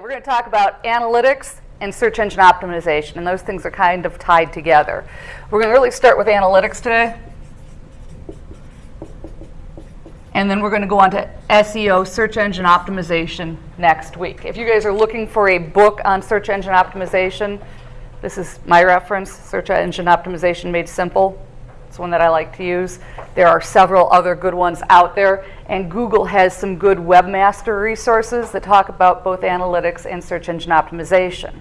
We're going to talk about analytics and search engine optimization, and those things are kind of tied together. We're going to really start with analytics today. And then we're going to go on to SEO, search engine optimization, next week. If you guys are looking for a book on search engine optimization, this is my reference, Search Engine Optimization Made Simple. One that I like to use. There are several other good ones out there, and Google has some good webmaster resources that talk about both analytics and search engine optimization.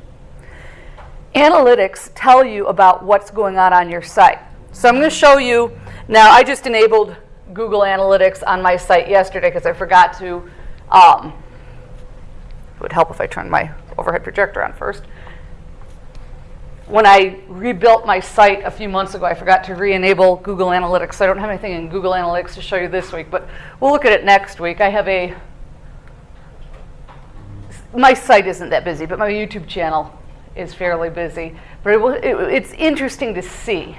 Analytics tell you about what's going on on your site. So I'm going to show you, now I just enabled Google Analytics on my site yesterday because I forgot to, um, it would help if I turned my overhead projector on first when I rebuilt my site a few months ago, I forgot to re-enable Google Analytics. I don't have anything in Google Analytics to show you this week, but we'll look at it next week. I have a, my site isn't that busy, but my YouTube channel is fairly busy. But it will, it, it's interesting to see.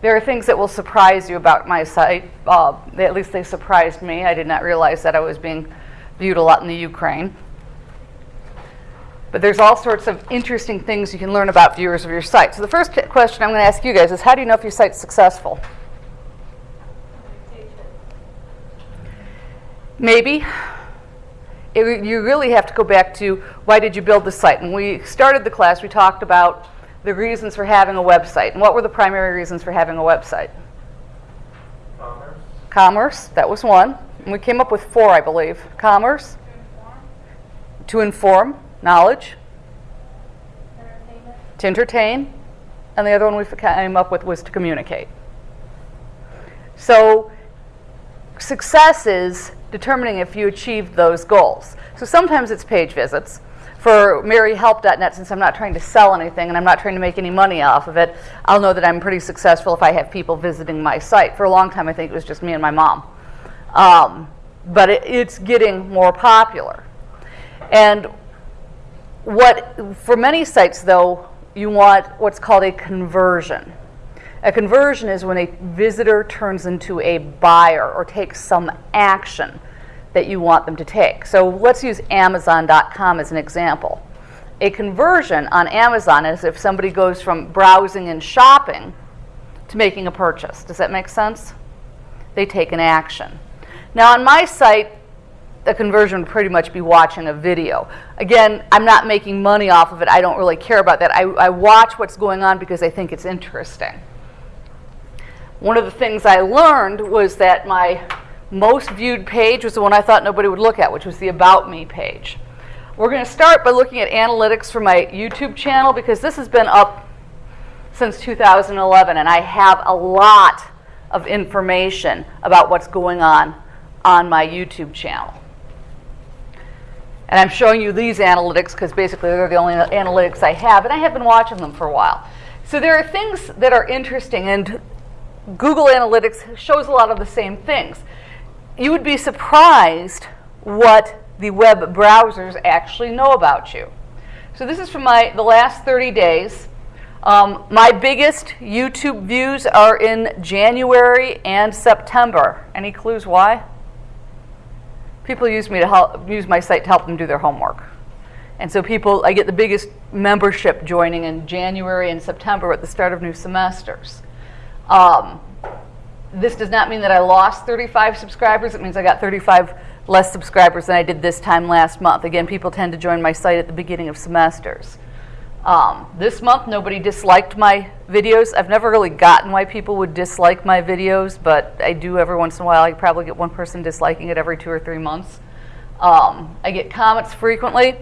There are things that will surprise you about my site. Uh, at least they surprised me. I did not realize that I was being viewed a lot in the Ukraine. But there's all sorts of interesting things you can learn about viewers of your site. So the first question I'm going to ask you guys is how do you know if your site's successful? Maybe. It, you really have to go back to why did you build the site? When we started the class, we talked about the reasons for having a website. And what were the primary reasons for having a website? Commerce. Commerce, that was one. And we came up with four, I believe. Commerce. To inform. To inform knowledge, to entertain, and the other one we came up with was to communicate. So success is determining if you achieved those goals. So sometimes it's page visits. For maryhelp.net, since I'm not trying to sell anything and I'm not trying to make any money off of it, I'll know that I'm pretty successful if I have people visiting my site. For a long time, I think it was just me and my mom. Um, but it, it's getting more popular. And what, for many sites, though, you want what's called a conversion. A conversion is when a visitor turns into a buyer or takes some action that you want them to take. So let's use Amazon.com as an example. A conversion on Amazon is if somebody goes from browsing and shopping to making a purchase. Does that make sense? They take an action. Now on my site, the conversion would pretty much be watching a video. Again, I'm not making money off of it. I don't really care about that. I, I watch what's going on because I think it's interesting. One of the things I learned was that my most viewed page was the one I thought nobody would look at, which was the About Me page. We're going to start by looking at analytics for my YouTube channel because this has been up since 2011 and I have a lot of information about what's going on on my YouTube channel. And I'm showing you these analytics because basically they're the only analytics I have, and I have been watching them for a while. So there are things that are interesting, and Google Analytics shows a lot of the same things. You would be surprised what the web browsers actually know about you. So this is from my the last 30 days. Um, my biggest YouTube views are in January and September. Any clues why? People use me to help use my site to help them do their homework. And so people, I get the biggest membership joining in January and September at the start of new semesters. Um, this does not mean that I lost 35 subscribers. It means I got 35 less subscribers than I did this time last month. Again, people tend to join my site at the beginning of semesters. Um, this month, nobody disliked my videos. I've never really gotten why people would dislike my videos, but I do every once in a while. I probably get one person disliking it every two or three months. Um, I get comments frequently,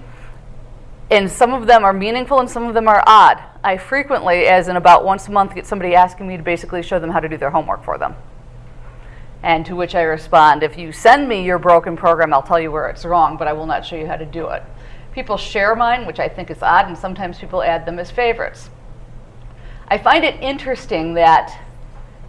and some of them are meaningful and some of them are odd. I frequently, as in about once a month, get somebody asking me to basically show them how to do their homework for them. And to which I respond, if you send me your broken program, I'll tell you where it's wrong, but I will not show you how to do it. People share mine, which I think is odd, and sometimes people add them as favorites. I find it interesting that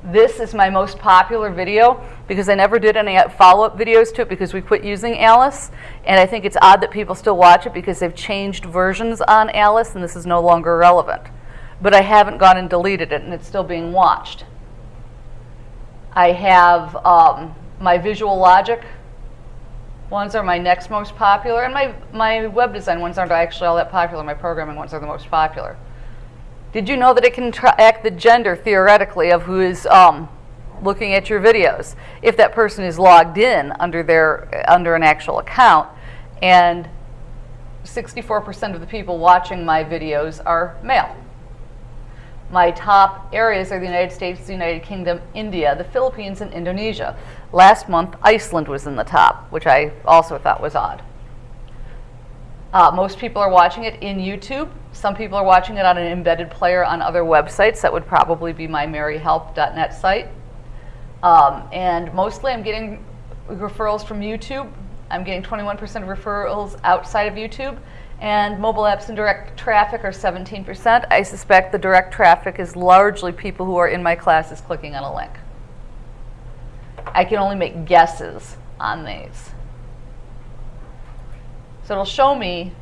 this is my most popular video because I never did any follow-up videos to it because we quit using Alice. And I think it's odd that people still watch it because they've changed versions on Alice and this is no longer relevant. But I haven't gone and deleted it and it's still being watched. I have um, my visual logic ones are my next most popular, and my, my web design ones aren't actually all that popular. My programming ones are the most popular. Did you know that it can track the gender theoretically of who is um, looking at your videos if that person is logged in under their under an actual account and 64% of the people watching my videos are male. My top areas are the United States, the United Kingdom, India, the Philippines, and Indonesia. Last month, Iceland was in the top, which I also thought was odd. Uh, most people are watching it in YouTube. Some people are watching it on an embedded player on other websites. That would probably be my maryhelp.net site. Um, and mostly I'm getting referrals from YouTube. I'm getting 21% of referrals outside of YouTube. And mobile apps and direct traffic are 17%. I suspect the direct traffic is largely people who are in my classes clicking on a link. I can only make guesses on these. So it'll show me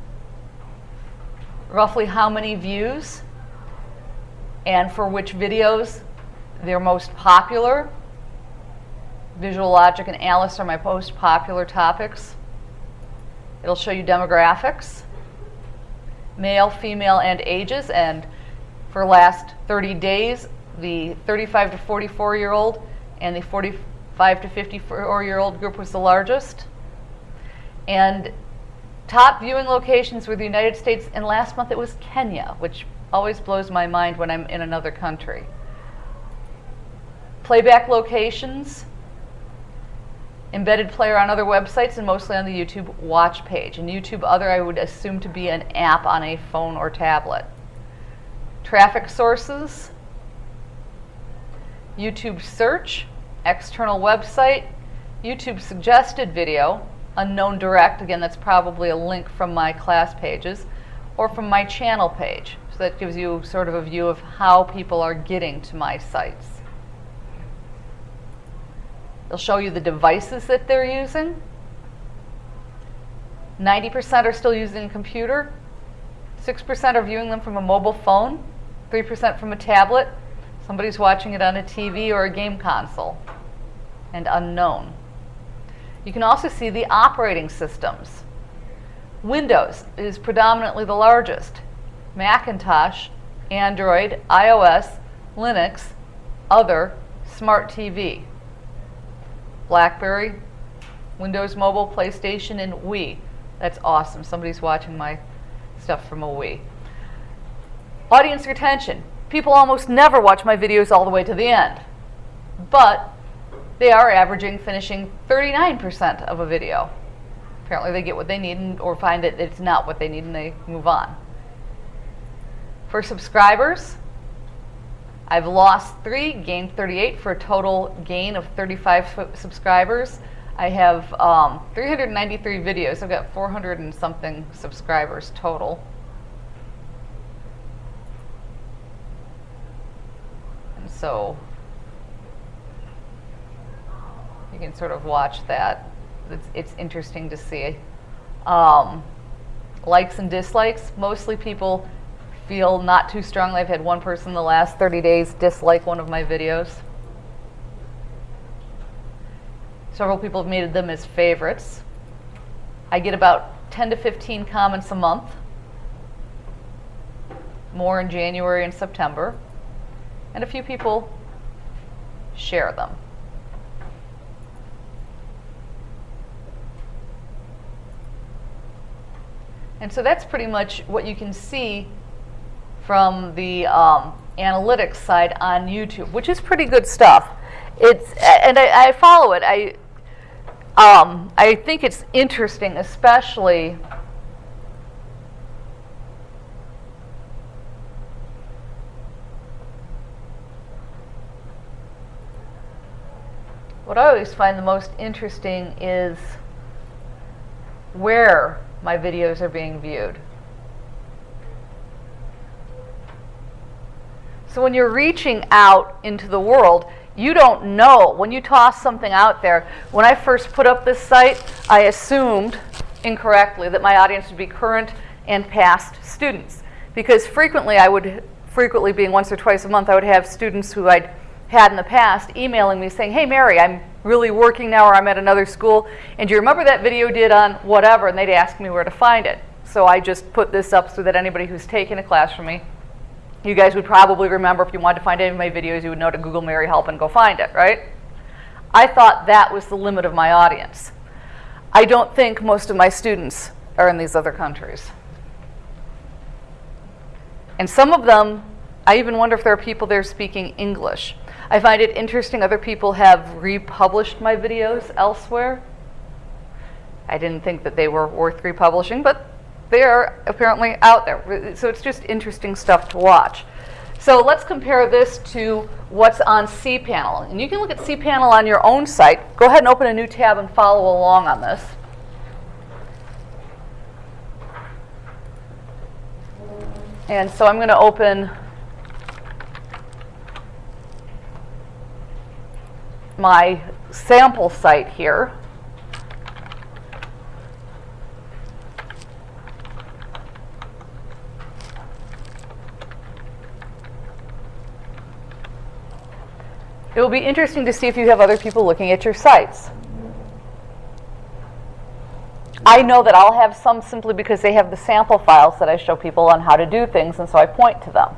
roughly how many views and for which videos they're most popular. Visual Logic and Alice are my most popular topics. It'll show you demographics, male, female, and ages. And for last 30 days, the 35 to 44 year old and the 45 to 54 year old group was the largest. And top viewing locations were the United States, and last month it was Kenya, which always blows my mind when I'm in another country. Playback locations, embedded player on other websites, and mostly on the YouTube watch page. And YouTube Other, I would assume to be an app on a phone or tablet. Traffic sources, YouTube search, external website, YouTube suggested video, unknown direct, again that's probably a link from my class pages, or from my channel page. So that gives you sort of a view of how people are getting to my sites. It'll show you the devices that they're using. 90% are still using a computer. 6% are viewing them from a mobile phone. 3% from a tablet. Somebody's watching it on a TV or a game console. And unknown. You can also see the operating systems. Windows is predominantly the largest. Macintosh, Android, iOS, Linux, other, Smart TV. BlackBerry, Windows Mobile, PlayStation, and Wii. That's awesome. Somebody's watching my stuff from a Wii. Audience retention. People almost never watch my videos all the way to the end. But they are averaging finishing 39% of a video. Apparently they get what they need and, or find that it's not what they need and they move on. For subscribers, I've lost three, gained 38 for a total gain of 35 subscribers. I have um, 393 videos. I've got 400 and something subscribers total. And so you can sort of watch that. It's, it's interesting to see. Um, likes and dislikes, mostly people feel not too strongly. I've had one person the last 30 days dislike one of my videos. Several people have made them as favorites. I get about 10 to 15 comments a month, more in January and September, and a few people share them. And so that's pretty much what you can see from the um, analytics side on YouTube, which is pretty good stuff. It's and I, I follow it. I um, I think it's interesting, especially. What I always find the most interesting is where my videos are being viewed. So when you're reaching out into the world, you don't know. When you toss something out there, when I first put up this site, I assumed incorrectly that my audience would be current and past students. Because frequently I would, frequently being once or twice a month, I would have students who I'd had in the past emailing me saying, hey Mary, I'm really working now or I'm at another school. And do you remember that video did on whatever? And they'd ask me where to find it. So I just put this up so that anybody who's taken a class from me, you guys would probably remember if you wanted to find any of my videos, you would know to Google Mary Help and go find it, right? I thought that was the limit of my audience. I don't think most of my students are in these other countries. And some of them, I even wonder if there are people there speaking English. I find it interesting other people have republished my videos elsewhere. I didn't think that they were worth republishing, but they are apparently out there. So it's just interesting stuff to watch. So let's compare this to what's on cPanel. And you can look at cPanel on your own site. Go ahead and open a new tab and follow along on this. And so I'm going to open my sample site here. It will be interesting to see if you have other people looking at your sites. I know that I'll have some simply because they have the sample files that I show people on how to do things, and so I point to them.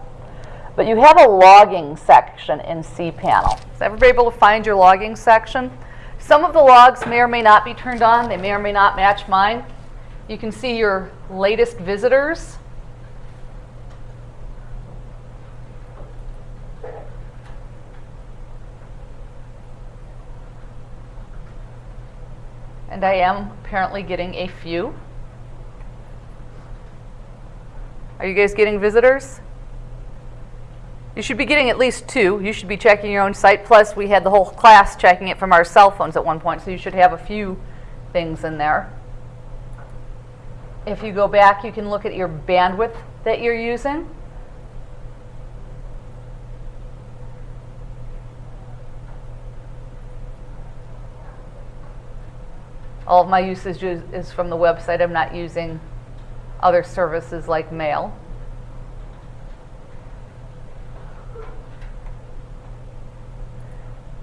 But you have a logging section in cPanel. Is everybody able to find your logging section? Some of the logs may or may not be turned on. They may or may not match mine. You can see your latest visitors. And I am apparently getting a few. Are you guys getting visitors? You should be getting at least two. You should be checking your own site. Plus, we had the whole class checking it from our cell phones at one point, so you should have a few things in there. If you go back, you can look at your bandwidth that you're using. All of my usage is, from the website. I'm not using other services like mail.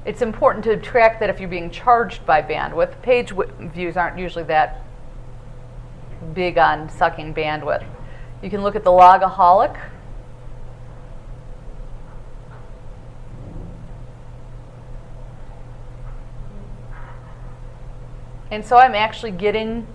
It's important to track that if you're being charged by bandwidth. Page views aren't usually that big on sucking bandwidth. You can look at the logaholic. And so I'm actually getting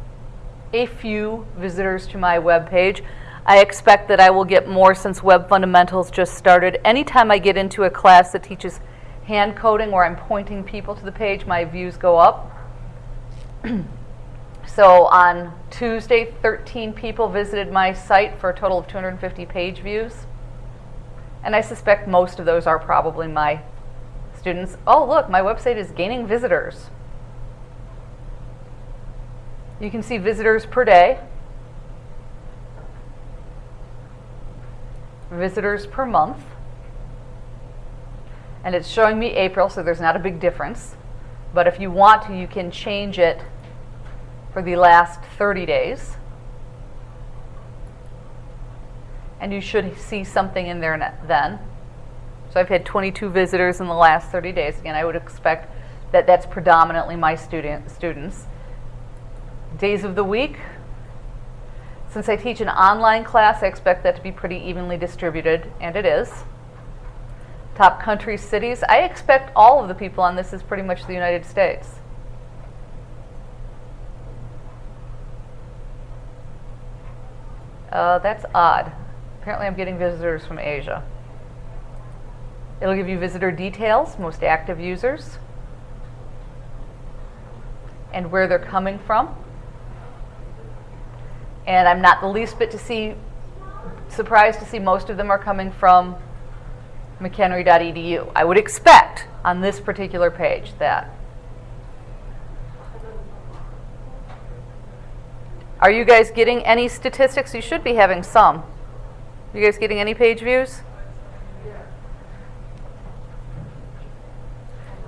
a few visitors to my web page. I expect that I will get more since Web Fundamentals just started. Anytime I get into a class that teaches hand coding where I'm pointing people to the page, my views go up. so on Tuesday, 13 people visited my site for a total of 250 page views. And I suspect most of those are probably my students. Oh, look, my website is gaining visitors. You can see visitors per day, visitors per month, and it's showing me April, so there's not a big difference. But if you want to, you can change it for the last 30 days. And you should see something in there then. So I've had 22 visitors in the last 30 days. Again, I would expect that that's predominantly my student, students. Days of the week. Since I teach an online class, I expect that to be pretty evenly distributed, and it is. Top countries, cities. I expect all of the people on this is pretty much the United States. Uh, that's odd. Apparently I'm getting visitors from Asia. It'll give you visitor details, most active users, and where they're coming from. And I'm not the least bit to see surprised to see most of them are coming from mchenry.edu. I would expect on this particular page that. Are you guys getting any statistics? You should be having some. You guys getting any page views?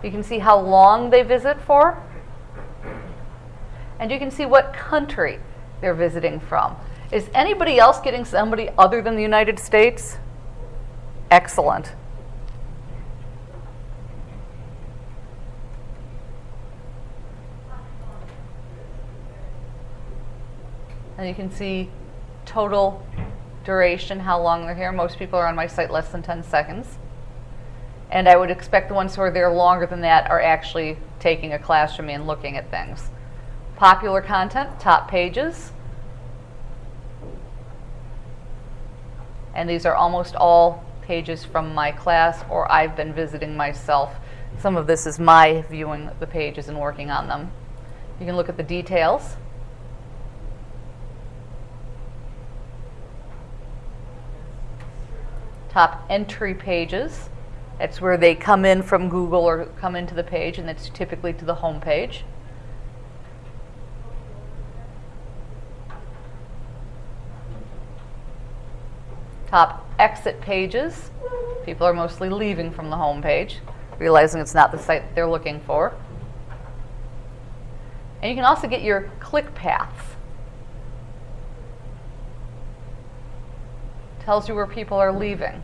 You can see how long they visit for. And you can see what country they're visiting from. Is anybody else getting somebody other than the United States? Excellent. And you can see total duration, how long they're here. Most people are on my site less than 10 seconds. And I would expect the ones who are there longer than that are actually taking a class from me and looking at things. Popular content, top pages. And these are almost all pages from my class or I've been visiting myself. Some of this is my viewing the pages and working on them. You can look at the details. Top entry pages. That's where they come in from Google or come into the page, and that's typically to the home page. Top exit pages. People are mostly leaving from the home page, realizing it's not the site they're looking for. And you can also get your click paths. Tells you where people are leaving.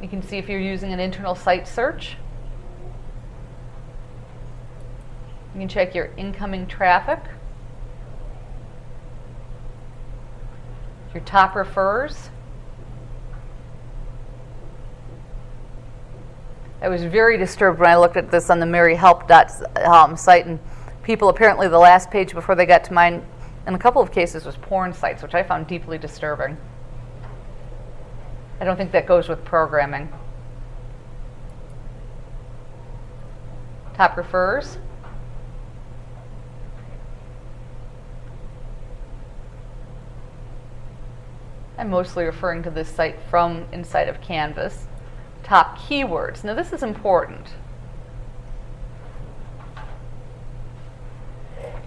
You can see if you're using an internal site search. You can check your incoming traffic, your top refers. I was very disturbed when I looked at this on the maryhelp um, site, and people apparently the last page before they got to mine, in a couple of cases, was porn sites, which I found deeply disturbing. I don't think that goes with programming. Top refers. I'm mostly referring to this site from inside of Canvas. Top keywords. Now this is important.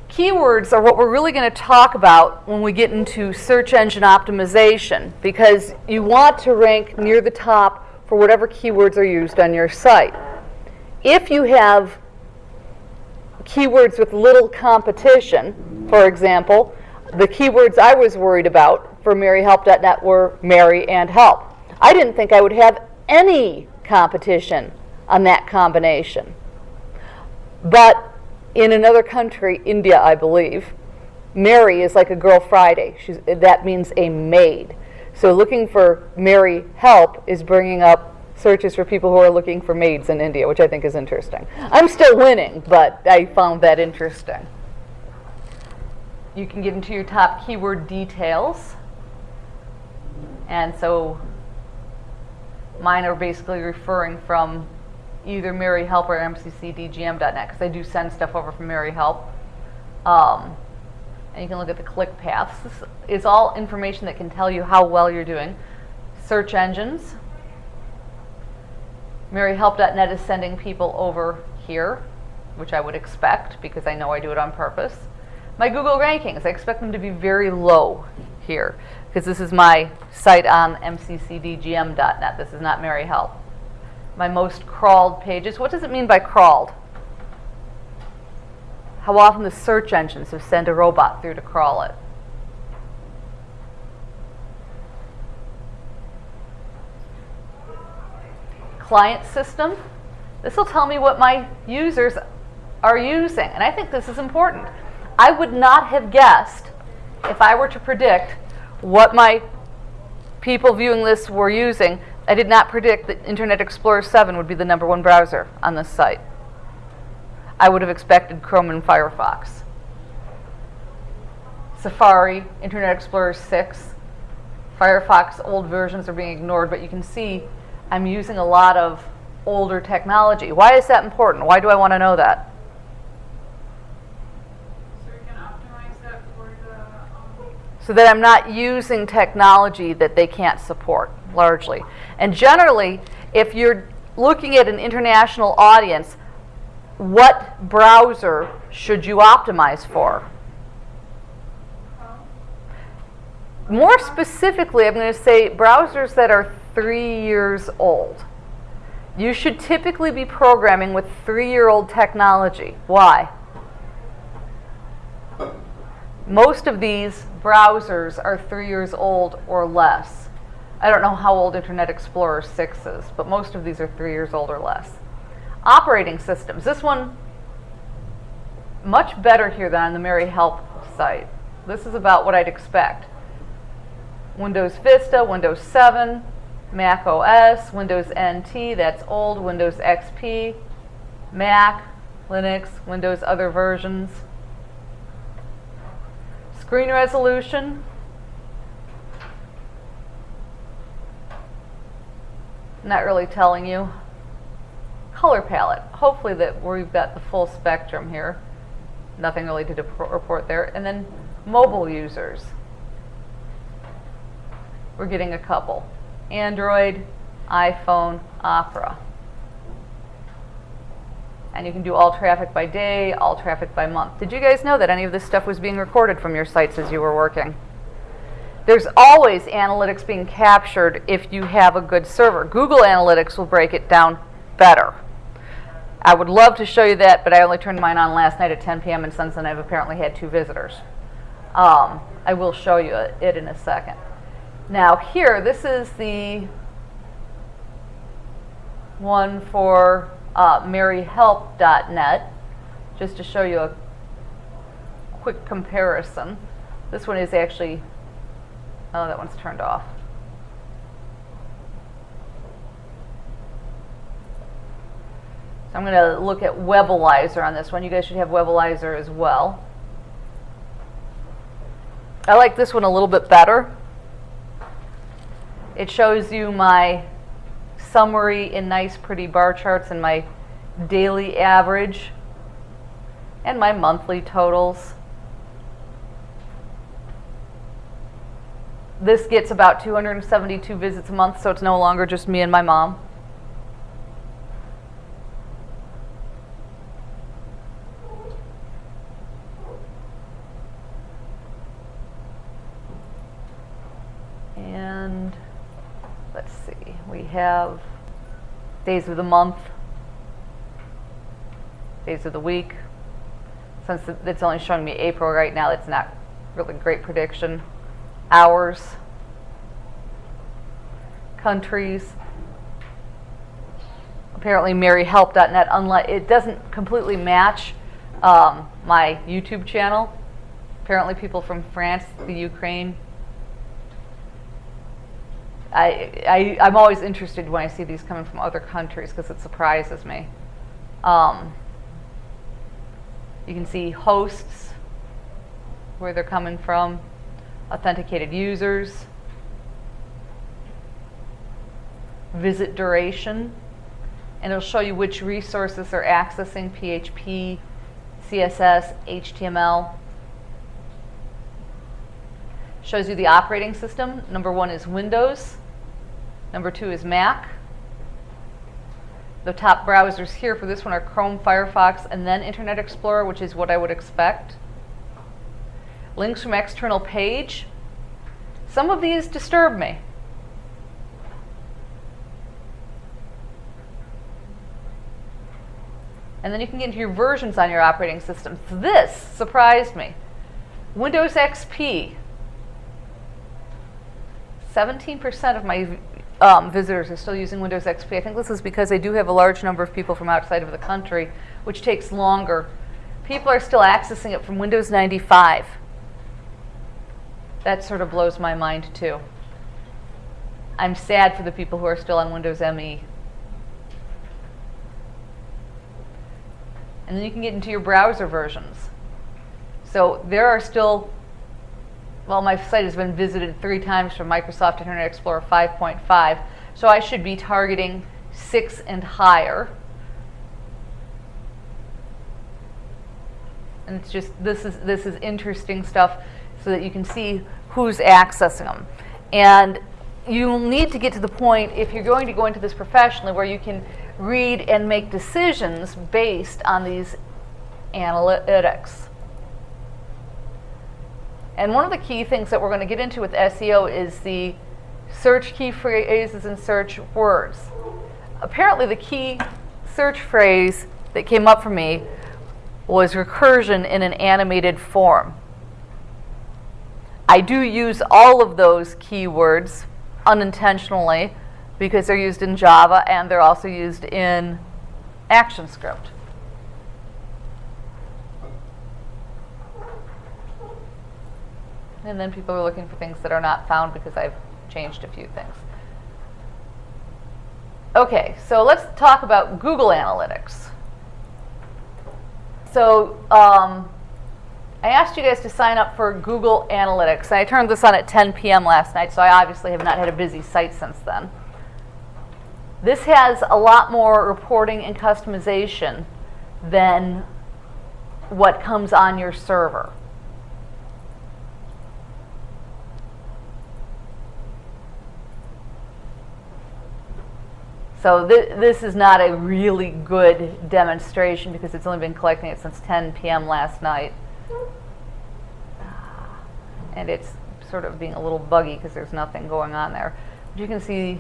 Keywords are what we're really going to talk about when we get into search engine optimization because you want to rank near the top for whatever keywords are used on your site. If you have keywords with little competition, for example, the keywords I was worried about for maryhelp.net were Mary and help. I didn't think I would have any competition on that combination. But in another country, India, I believe, Mary is like a girl Friday. She's, that means a maid. So looking for Mary help is bringing up searches for people who are looking for maids in India, which I think is interesting. I'm still winning, but I found that interesting. You can get into your top keyword details. And so mine are basically referring from either Mary Help or mccdgm.net because I do send stuff over from Mary Help. Um, and you can look at the click paths. This is all information that can tell you how well you're doing. Search engines. MaryHelp.net is sending people over here, which I would expect because I know I do it on purpose. My Google rankings, I expect them to be very low here because this is my site on mccdgm.net. This is not Mary Help my most crawled pages. What does it mean by crawled? How often the search engines have sent a robot through to crawl it. Client system. This will tell me what my users are using. And I think this is important. I would not have guessed if I were to predict what my people viewing this were using I did not predict that Internet Explorer 7 would be the number one browser on this site. I would have expected Chrome and Firefox. Safari, Internet Explorer 6, Firefox old versions are being ignored, but you can see I'm using a lot of older technology. Why is that important? Why do I want to know that? So that I'm not using technology that they can't support largely. And generally, if you're looking at an international audience, what browser should you optimize for? More specifically, I'm going to say browsers that are three years old. You should typically be programming with three-year-old technology. Why? Most of these browsers are three years old or less. I don't know how old Internet Explorer 6 is, but most of these are three years old or less. Operating systems. This one, much better here than on the Mary Help site. This is about what I'd expect. Windows Vista, Windows 7, Mac OS, Windows NT, that's old, Windows XP, Mac, Linux, Windows other versions. Screen resolution. Not really telling you. Color palette. Hopefully that we've got the full spectrum here. Nothing really to report there. And then mobile users. We're getting a couple. Android, iPhone, Opera. And you can do all traffic by day, all traffic by month. Did you guys know that any of this stuff was being recorded from your sites as you were working? There's always analytics being captured if you have a good server. Google Analytics will break it down better. I would love to show you that, but I only turned mine on last night at 10 p.m. and since then I've apparently had two visitors. Um, I will show you it in a second. Now here, this is the one for uh, maryhelp.net, just to show you a quick comparison. This one is actually, oh, that one's turned off. So I'm going to look at Webalizer on this one. You guys should have Webalizer as well. I like this one a little bit better. It shows you my summary in nice pretty bar charts and my daily average and my monthly totals. This gets about 272 visits a month, so it's no longer just me and my mom. And have days of the month, days of the week. Since it's only showing me April right now, it's not really a great prediction. Hours, countries. Apparently, MaryHelp.net, unlike it doesn't completely match um, my YouTube channel. Apparently, people from France, the Ukraine, I, I, I'm always interested when I see these coming from other countries because it surprises me. Um, you can see hosts, where they're coming from, authenticated users, visit duration, and it'll show you which resources they're accessing, PHP, CSS, HTML. Shows you the operating system. Number one is Windows. Number two is Mac. The top browsers here for this one are Chrome, Firefox, and then Internet Explorer, which is what I would expect. Links from external page. Some of these disturb me. And then you can get into your versions on your operating systems. This surprised me. Windows XP. 17% of my um, visitors are still using Windows XP. I think this is because they do have a large number of people from outside of the country, which takes longer. People are still accessing it from Windows 95. That sort of blows my mind too. I'm sad for the people who are still on Windows ME. And then you can get into your browser versions. So there are still well, my site has been visited three times from Microsoft Internet Explorer 5.5, so I should be targeting six and higher. And it's just this is this is interesting stuff, so that you can see who's accessing them. And you'll need to get to the point if you're going to go into this professionally where you can read and make decisions based on these analytics. And one of the key things that we're going to get into with SEO is the search key phrases and search words. Apparently, the key search phrase that came up for me was recursion in an animated form. I do use all of those keywords unintentionally because they're used in Java and they're also used in ActionScript. And then people are looking for things that are not found because I've changed a few things. Okay, so let's talk about Google Analytics. So um, I asked you guys to sign up for Google Analytics. I turned this on at 10 p.m. last night, so I obviously have not had a busy site since then. This has a lot more reporting and customization than what comes on your server. So th this is not a really good demonstration because it's only been collecting it since 10 p.m. last night. Ah, and it's sort of being a little buggy because there's nothing going on there. But you can see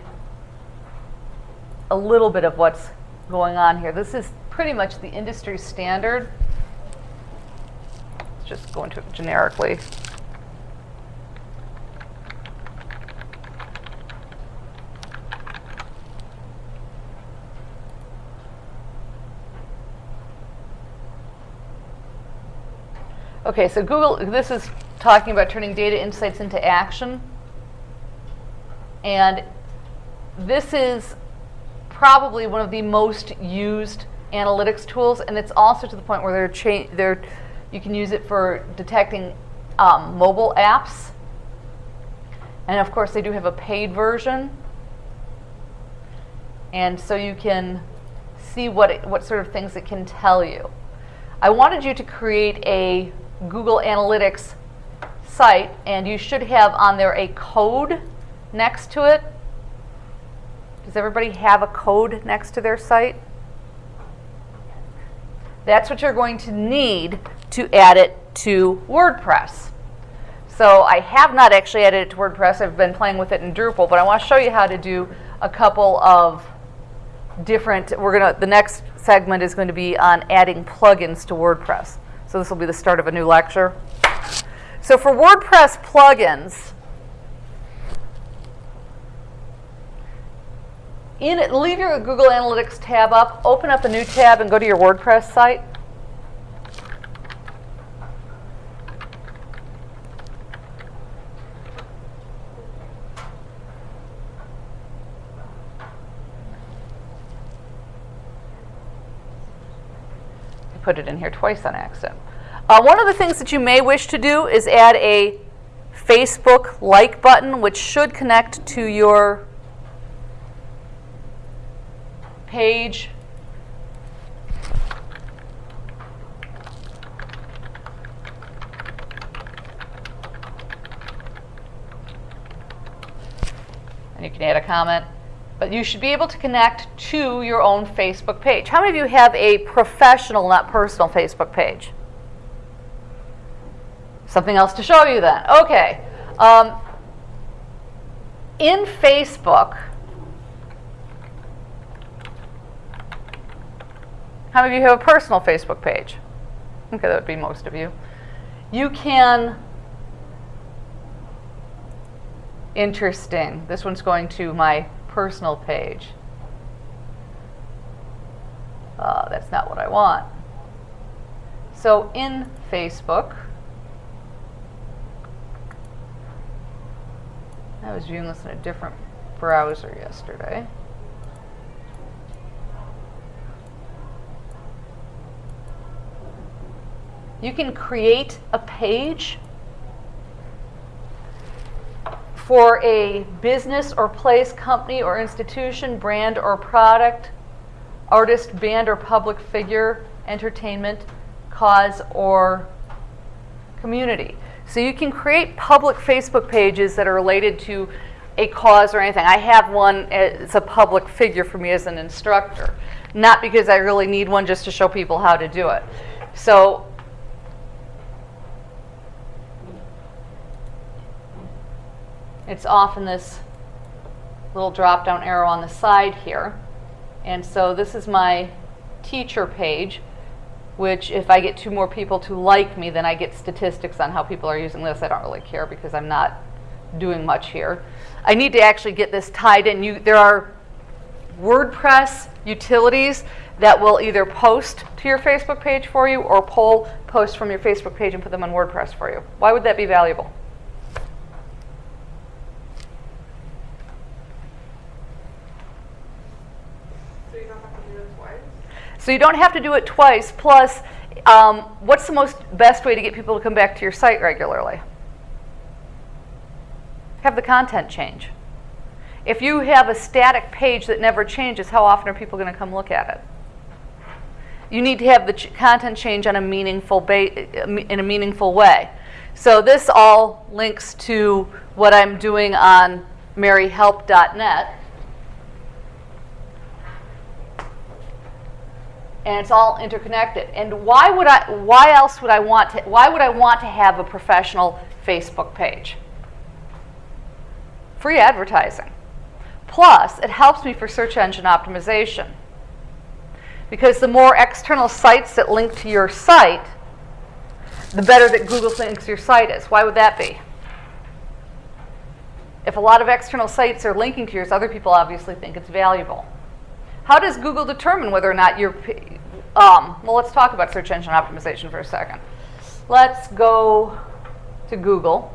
a little bit of what's going on here. This is pretty much the industry standard. Let's just go into it generically. Okay, so Google, this is talking about turning data insights into action. And this is probably one of the most used analytics tools, and it's also to the point where they're, they're you can use it for detecting um, mobile apps. And of course, they do have a paid version. And so you can see what, it, what sort of things it can tell you. I wanted you to create a Google Analytics site, and you should have on there a code next to it. Does everybody have a code next to their site? That's what you're going to need to add it to WordPress. So I have not actually added it to WordPress. I've been playing with it in Drupal, but I want to show you how to do a couple of different, we're going to, the next segment is going to be on adding plugins to WordPress. So this will be the start of a new lecture. So for WordPress plugins, in leave your Google Analytics tab up, open up a new tab and go to your WordPress site. I put it in here twice on accident. Uh, one of the things that you may wish to do is add a Facebook like button, which should connect to your page. And you can add a comment. But you should be able to connect to your own Facebook page. How many of you have a professional, not personal Facebook page? Something else to show you then. Okay. Um, in Facebook, how many of you have a personal Facebook page? Okay, that would be most of you. You can, interesting, this one's going to my personal page. Uh, that's not what I want. So in Facebook, I was viewing this in a different browser yesterday. You can create a page for a business or place, company or institution, brand or product, artist, band or public figure, entertainment, cause or community. So you can create public Facebook pages that are related to a cause or anything. I have one, it's a public figure for me as an instructor. Not because I really need one just to show people how to do it. So it's off in this little drop down arrow on the side here. And so this is my teacher page which if I get two more people to like me, then I get statistics on how people are using this. I don't really care because I'm not doing much here. I need to actually get this tied in. You, there are WordPress utilities that will either post to your Facebook page for you or pull posts from your Facebook page and put them on WordPress for you. Why would that be valuable? So you don't have to do it twice? So you don't have to do it twice. Plus, um, what's the most best way to get people to come back to your site regularly? Have the content change. If you have a static page that never changes, how often are people going to come look at it? You need to have the ch- content change on a meaningful ba- in a meaningful way. So this all links to what I'm doing on merihelp.net. and it's all interconnected. And why would I? Why else would I want to? Why would I want to have a professional Facebook page? Free advertising. Plus, it helps me for search engine optimization. Because the more external sites that link to your site, the better that Google thinks your site is. Why would that be? If a lot of external sites are linking to yours, other people obviously think it's valuable. How does Google determine whether or not you're, um, well, let's talk about search engine optimization for a second. Let's go to Google.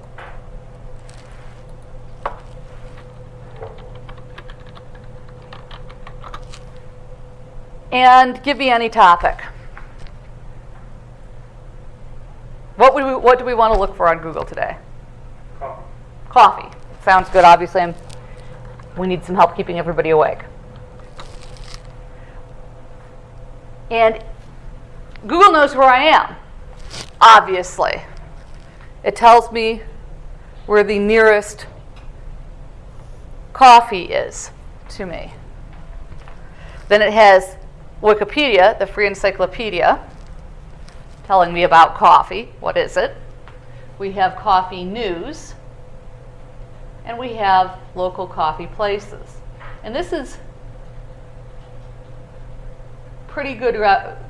And give me any topic. What, would we, what do we want to look for on Google today? Coffee. Coffee. Sounds good. Obviously, I'm, we need some help keeping everybody awake. And Google knows where I am, obviously. It tells me where the nearest coffee is to me. Then it has Wikipedia, the free encyclopedia, telling me about coffee. What is it? We have coffee news, and we have local coffee places. And this is pretty good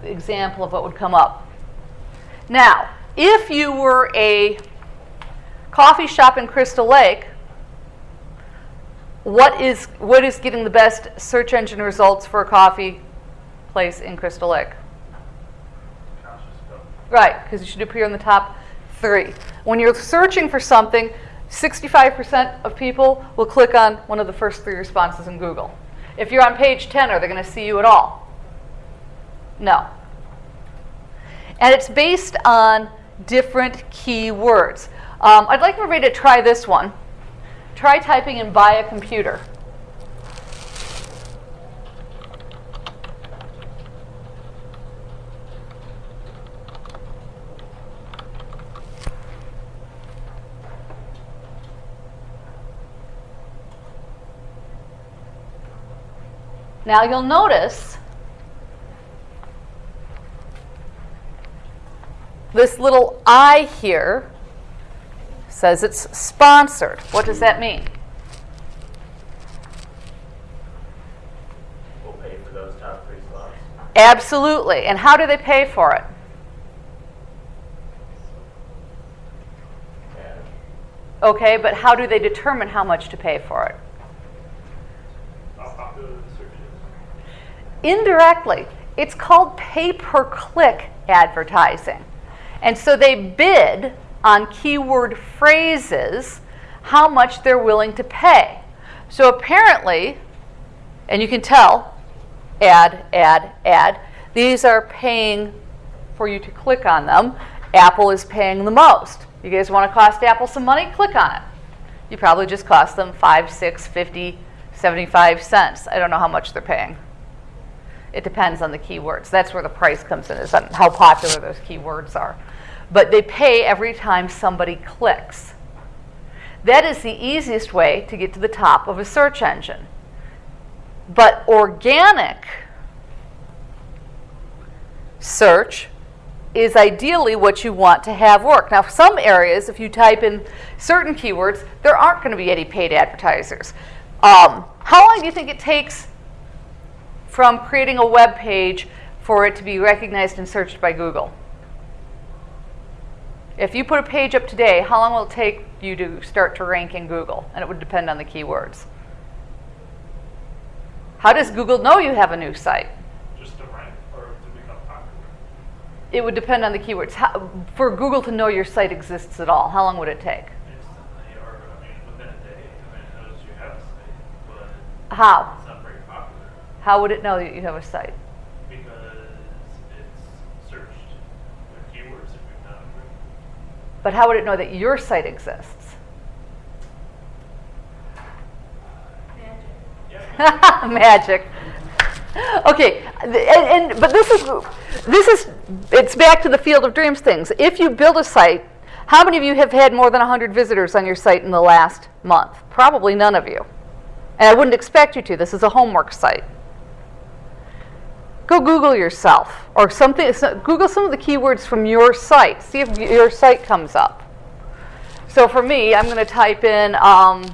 example of what would come up. Now, if you were a coffee shop in Crystal Lake, what is what is getting the best search engine results for a coffee place in Crystal Lake? Right, because you should appear in the top three. When you're searching for something, 65% of people will click on one of the first three responses in Google. If you're on page 10, are they going to see you at all? No. And it's based on different keywords. Um, I'd like everybody to try this one. Try typing in buy a computer. Now you'll notice this little I here says it's sponsored. What does that mean? We'll pay for those top three slots. Absolutely. And how do they pay for it? And Okay, but how do they determine how much to pay for it? how popular the search. Indirectly, it's called pay per click advertising. And so they bid on keyword phrases how much they're willing to pay. So apparently, and you can tell, ad, ad, ad, these are paying for you to click on them. Apple is paying the most. You guys want to cost Apple some money? Click on it. You probably just cost them 5, 6, 50, 75 cents. I don't know how much they're paying. It depends on the keywords. That's where the price comes in, is on how popular those keywords are. But they pay every time somebody clicks. That is the easiest way to get to the top of a search engine. But organic search is ideally what you want to have work. Now, some areas, if you type in certain keywords, there aren't going to be any paid advertisers. Um, how long do you think it takes from creating a web page for it to be recognized and searched by Google? If you put a page up today, how long will it take you to start to rank in Google? And it would depend on the keywords. How does Google know you have a new site? Just to rank or to become popular? It would depend on the keywords. How, for Google to know your site exists at all, how long would it take? Instantly, or, I mean, within a day, I mean, it knows you have a site, but How? it's not very popular How would it know that you have a site? because it's searched with keywords if you've not approved. But how would it know that your site exists? Magic. Okay, and, and but this is this is it's back to the field of dreams things. If you build a site, how many of you have had more than 100 visitors on your site in the last month? Probably none of you. And I wouldn't expect you to. This is a homework site. Go Google yourself or something. so- Google some of the keywords from your site. See if your site comes up. So for me, I'm going to type in. Um,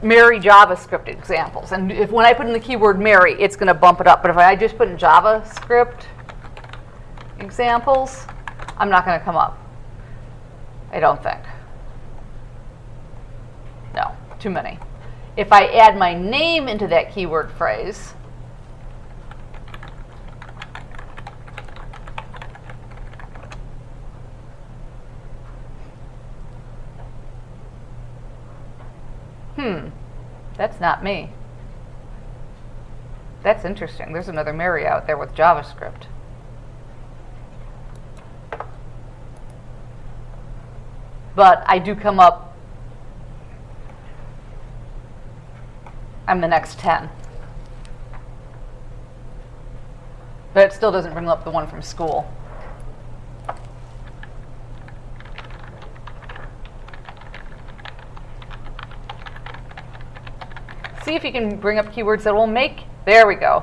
Meri JavaScript examples. And if when I put in the keyword Meri, it's going to bump it up. But if I just put in JavaScript examples, I'm not going to come up. I don't think. No, too many. If I add my name into that keyword phrase, hmm, that's not me. That's interesting. There's another Mary out there with JavaScript. But I do come up, I'm the next 10. But it still doesn't bring up the one from school. See if you can bring up keywords that will make, there we go.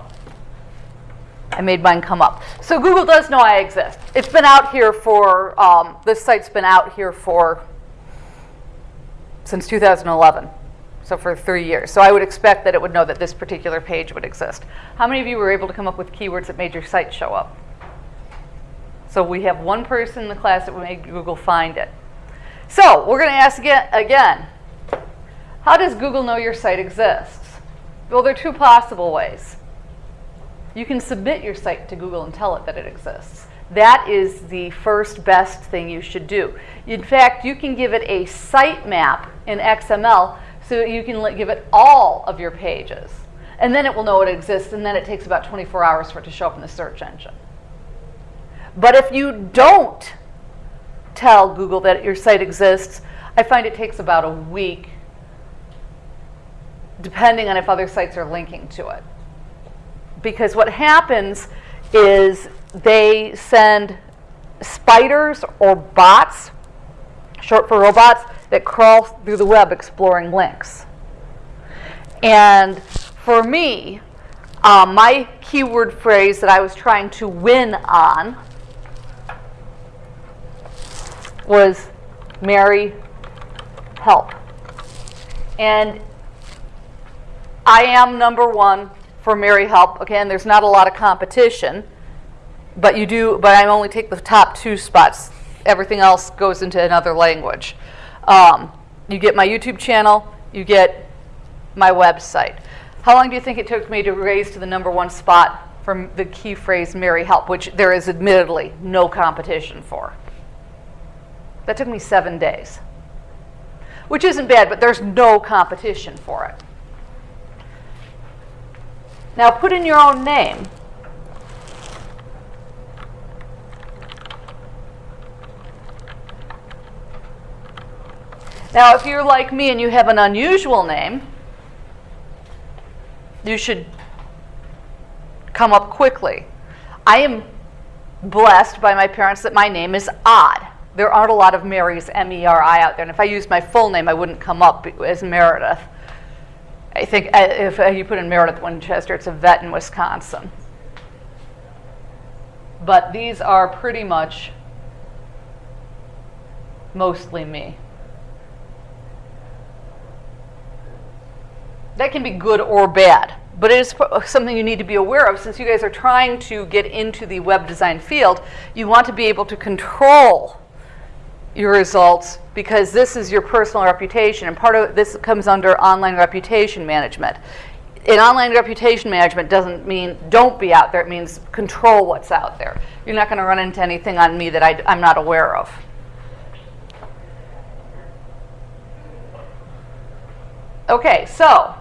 I made mine come up. So Google does know I exist. It's been out here for, um, this site's been out here for, since 2011. So for three years. So I would expect that it would know that this particular page would exist. How many of you were able to come up with keywords that made your site show up? So we have one person in the class that made Google find it. So we're going to ask again, again how does Google know your site exists? Well, there are two possible ways. You can submit your site to Google and tell it that it exists. That is the first best thing you should do. In fact, you can give it a sitemap in XML so you can give it all of your pages. And then it will know it exists, and then it takes about 24 hours for it to show up in the search engine. But if you don't tell Google that your site exists, I find it takes about a week depending on if other sites are linking to it. Because what happens is they send spiders or bots, short for robots, that crawl through the web exploring links. And for me, um, my keyword phrase that I was trying to win on was Meri help. And I am number one for Meri Help. Again, there's not a lot of competition, but you do. But I only take the top two spots. Everything else goes into another language. Um, you get my YouTube channel. You get my website. How long do you think it took me to raise to the number one spot for the key phrase Meri Help, which there is admittedly no competition for? That took me seven days, which isn't bad, but there's no competition for it. Now put in your own name. Now, if you're like me and you have an unusual name, you should come up quickly. I am blessed by my parents that my name is odd. There aren't a lot of Marys, M E R I, out there. And if I used my full name, I wouldn't come up as Meredith. I think uh, if uh, you put in Meredith Winchester, it's a vet in Wisconsin. But these are pretty much mostly me. That can be good or bad. but it is something you need to be aware of since you guys are trying to get into the web design field. You want to be able to control your results because this is your personal reputation, and part of this comes under online reputation management. In online reputation management doesn't mean don't be out there, it means control what's out there. You're not going to run into anything on me that I, I'm not aware of. Okay, so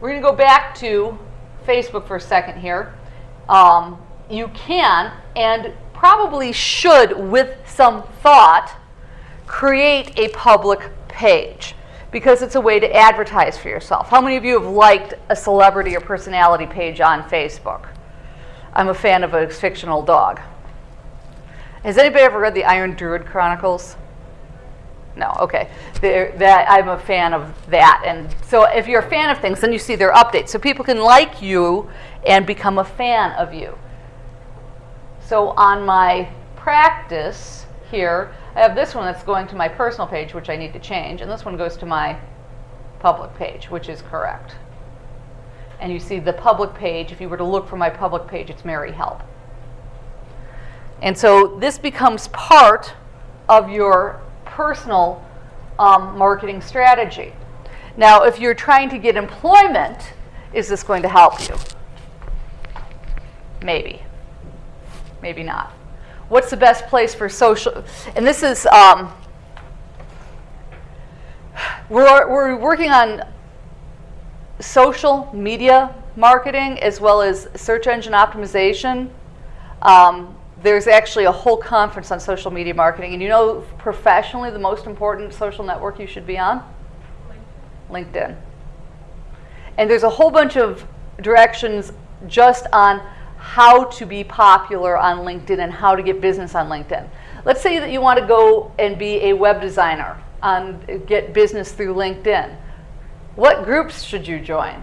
we're going to go back to Facebook for a second here. Um, you can and probably should, with some thought, create a public page because it's a way to advertise for yourself. How many of you have liked a celebrity or personality page on Facebook? I'm a fan of a fictional dog. Has anybody ever read the Iron Druid Chronicles? No, okay. That I'm a fan of that, and so if you're a fan of things, then you see their updates, so people can like you and become a fan of you. So on my practice here, I have this one that's going to my personal page, which I need to change, and this one goes to my public page, which is correct. And you see the public page, if you were to look for my public page, it's Meri Help. And so this becomes part of your personal um, marketing strategy. Now, if you're trying to get employment, is this going to help you? Maybe. Maybe not. What's the best place for social? And this is, um, we're, we're working on social media marketing as well as search engine optimization. Um, there's actually a whole conference on social media marketing. And you know, professionally, the most important social network you should be on? LinkedIn. And there's a whole bunch of directions just on how to be popular on LinkedIn and how to get business on LinkedIn. Let's say that you want to go and be a web designer and get business through LinkedIn. What groups should you join?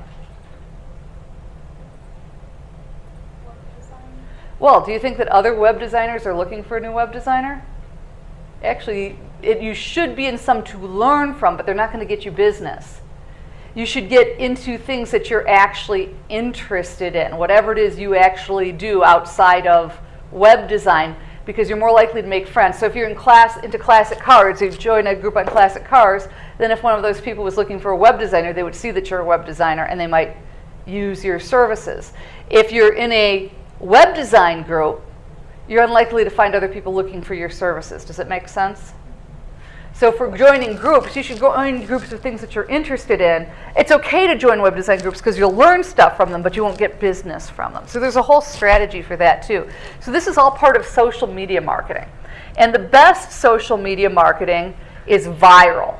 Well, do you think that other web designers are looking for a new web designer? Actually, it, you should be in some to learn from, but they're not going to get you business. You should get into things that you're actually interested in, whatever it is you actually do outside of web design, because you're more likely to make friends. So if you're in class into classic cars, you join a group on classic cars, then if one of those people was looking for a web designer, they would see that you're a web designer and they might use your services. If you're in a web design group, you're unlikely to find other people looking for your services. Does it make sense? So for joining groups, you should join groups of things that you're interested in. It's okay to join web design groups because you'll learn stuff from them, but you won't get business from them. So there's a whole strategy for that too. So this is all part of social media marketing. And the best social media marketing is viral.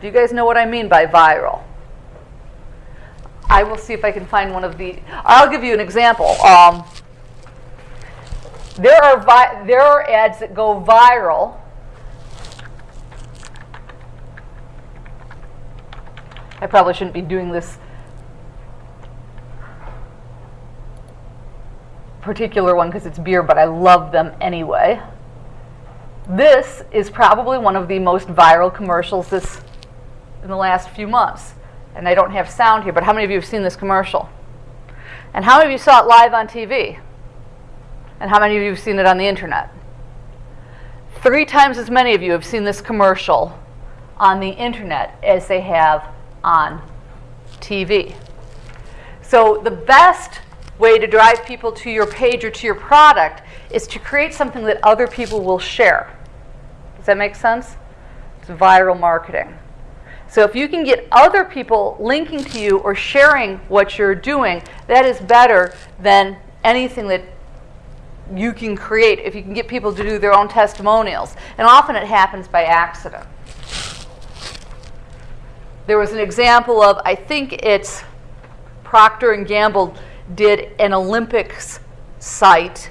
Do you guys know what I mean by viral? I will see if I can find one of the. I'll give you an example. Um, there are there are ads that go viral. I probably shouldn't be doing this particular one because it's beer, but I love them anyway. This is probably one of the most viral commercials this in the last few months and I don't have sound here, but how many of you have seen this commercial? And how many of you saw it live on TV? And how many of you have seen it on the internet? Three times as many of you have seen this commercial on the internet as they have on TV. So the best way to drive people to your page or to your product is to create something that other people will share. Does that make sense? It's viral marketing. So if you can get other people linking to you or sharing what you're doing, that is better than anything that you can create if you can get people to do their own testimonials. And often it happens by accident. There was an example of, I think it's Procter and Gamble did an Olympics site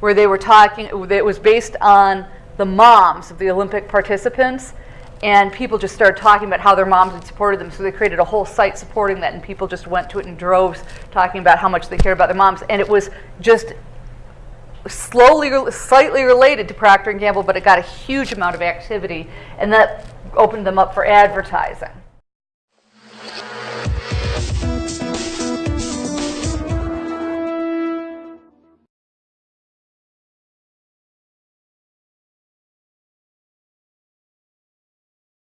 where they were talking, it was based on the moms of the Olympic participants and people just started talking about how their moms had supported them. So they created a whole site supporting that, and people just went to it in droves, talking about how much they cared about their moms. And it was just slowly, slightly related to Procter and Gamble, but it got a huge amount of activity, and that opened them up for advertising.